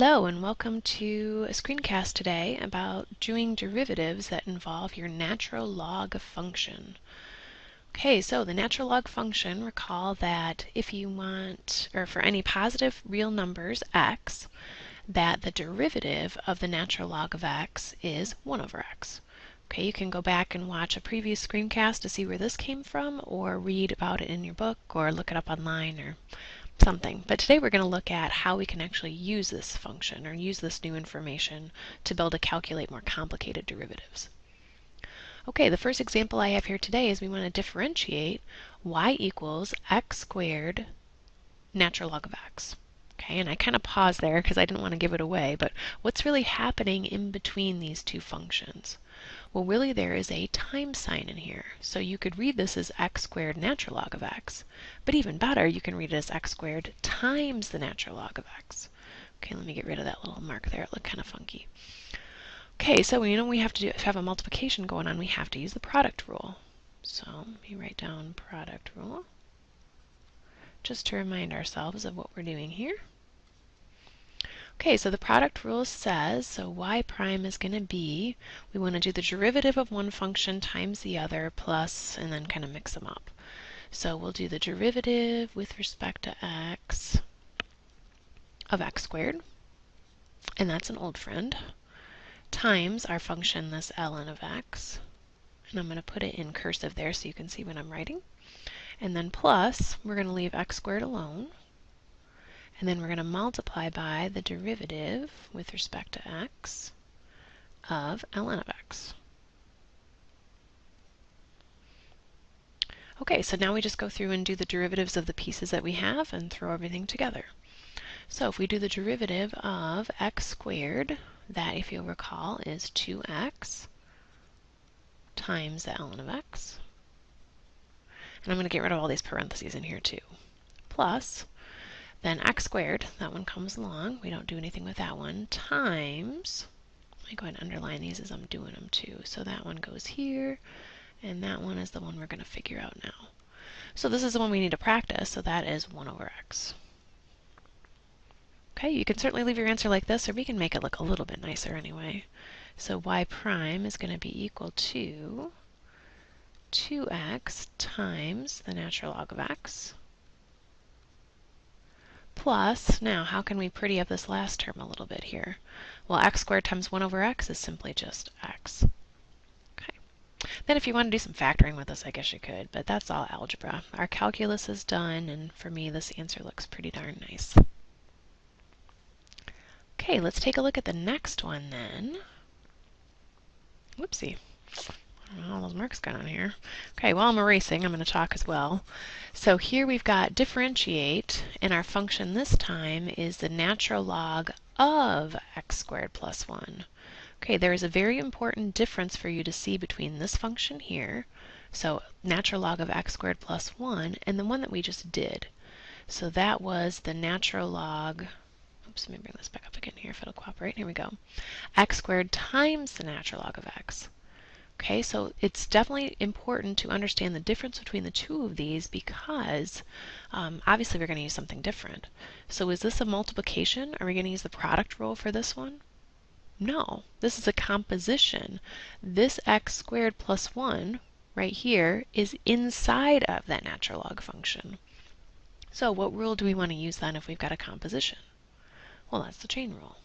Hello and welcome to a screencast today about doing derivatives that involve your natural log function. Okay, so the natural log function, recall that if you want, or for any positive real numbers, x, that the derivative of the natural log of x is 1 over x. Okay, you can go back and watch a previous screencast to see where this came from, or read about it in your book, or look it up online, or something. But today we're going to look at how we can actually use this function or use this new information to be able to calculate more complicated derivatives. Okay, the first example I have here today is we want to differentiate y equals x squared natural log of x. Okay, and I kind of paused there because I didn't want to give it away, but what's really happening in between these two functions? Well, really there is a times sign in here. So you could read this as x squared natural log of x. But even better, you can read it as x squared times the natural log of x. Okay, let me get rid of that little mark there. It looked kind of funky. Okay, so you know we have to do, have a multiplication going on. We have to use the product rule. So let me write down product rule just to remind ourselves of what we're doing here. Okay, so the product rule says, so y prime is going to be, we want to do the derivative of one function times the other plus, and then kind of mix them up. So we'll do the derivative with respect to x of x squared, and that's an old friend, times our function, this ln of x, and I'm going to put it in cursive there so you can see what I'm writing, and then plus, we're going to leave x squared alone, and then we're going to multiply by the derivative with respect to x of ln of x. Okay, so now we just go through and do the derivatives of the pieces that we have and throw everything together. So if we do the derivative of x squared, that if you'll recall is 2x times the ln of x. And I'm going to get rid of all these parentheses in here too. Plus then x squared, that one comes along. We don't do anything with that one. Times, let me go ahead and underline these as I'm doing them too. So that one goes here, and that one is the one we're going to figure out now. So this is the one we need to practice, so that is 1 over x. Okay, you can certainly leave your answer like this, or we can make it look a little bit nicer anyway. So y prime is going to be equal to 2x times the natural log of x plus, now how can we pretty up this last term a little bit here? Well, x squared times 1 over x is simply just x. Okay. Then if you want to do some factoring with this, I guess you could, but that's all algebra. Our calculus is done, and for me this answer looks pretty darn nice. Okay, let's take a look at the next one then. Whoopsie all those marks on here. Okay, while I'm erasing, I'm going to talk as well. So here we've got differentiate, and our function this time is the natural log of x squared plus 1. Okay, there is a very important difference for you to see between this function here, so natural log of x squared plus 1, and the one that we just did. So that was the natural log, oops, let me bring this back up again here if it'll cooperate. Here we go. x squared times the natural log of x. Okay, so it's definitely important to understand the difference between the two of these because um, obviously we're going to use something different. So is this a multiplication? Are we going to use the product rule for this one? No, this is a composition. This x squared plus 1 right here is inside of that natural log function. So what rule do we want to use then if we've got a composition? Well, that's the chain rule.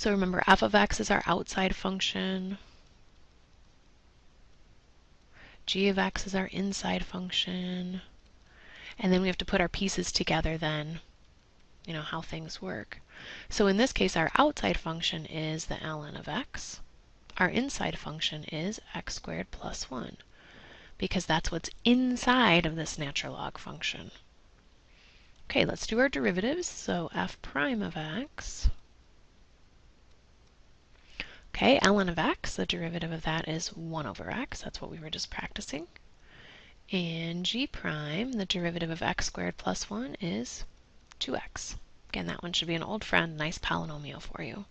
So remember, f of x is our outside function. g of x is our inside function. And then we have to put our pieces together then, you know, how things work. So in this case, our outside function is the ln of x. Our inside function is x squared plus 1, because that's what's inside of this natural log function. Okay, let's do our derivatives. So f prime of x Okay, ln of x, the derivative of that is 1 over x. That's what we were just practicing. And g prime, the derivative of x squared plus 1 is 2x. Again, that one should be an old friend, nice polynomial for you.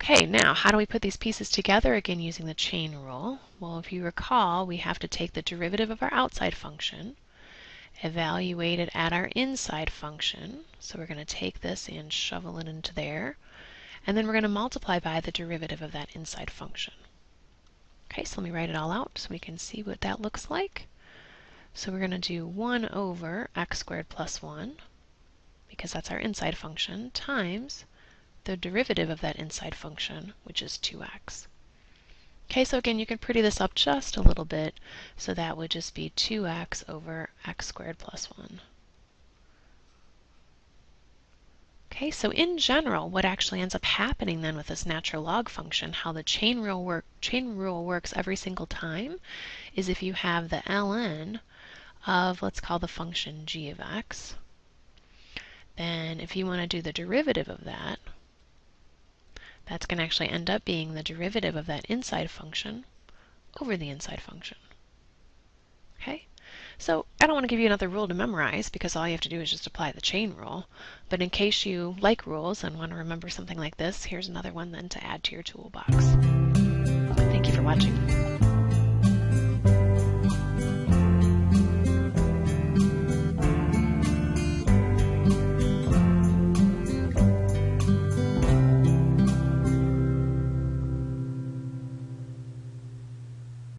Okay, now how do we put these pieces together? Again, using the chain rule. Well, if you recall, we have to take the derivative of our outside function, evaluate it at our inside function. So we're going to take this and shovel it into there. And then we're going to multiply by the derivative of that inside function. Okay, so let me write it all out so we can see what that looks like. So we're going to do 1 over x squared plus 1, because that's our inside function, times the derivative of that inside function, which is 2x. Okay, so again, you can pretty this up just a little bit, so that would just be 2x over x squared plus 1. Okay, so in general, what actually ends up happening then with this natural log function, how the chain rule, work, chain rule works every single time, is if you have the ln of, let's call the function g of x, then if you want to do the derivative of that, that's going to actually end up being the derivative of that inside function over the inside function. Okay? So I don't want to give you another rule to memorize because all you have to do is just apply the chain rule. But in case you like rules and want to remember something like this, here's another one then to add to your toolbox. Thank you for watching.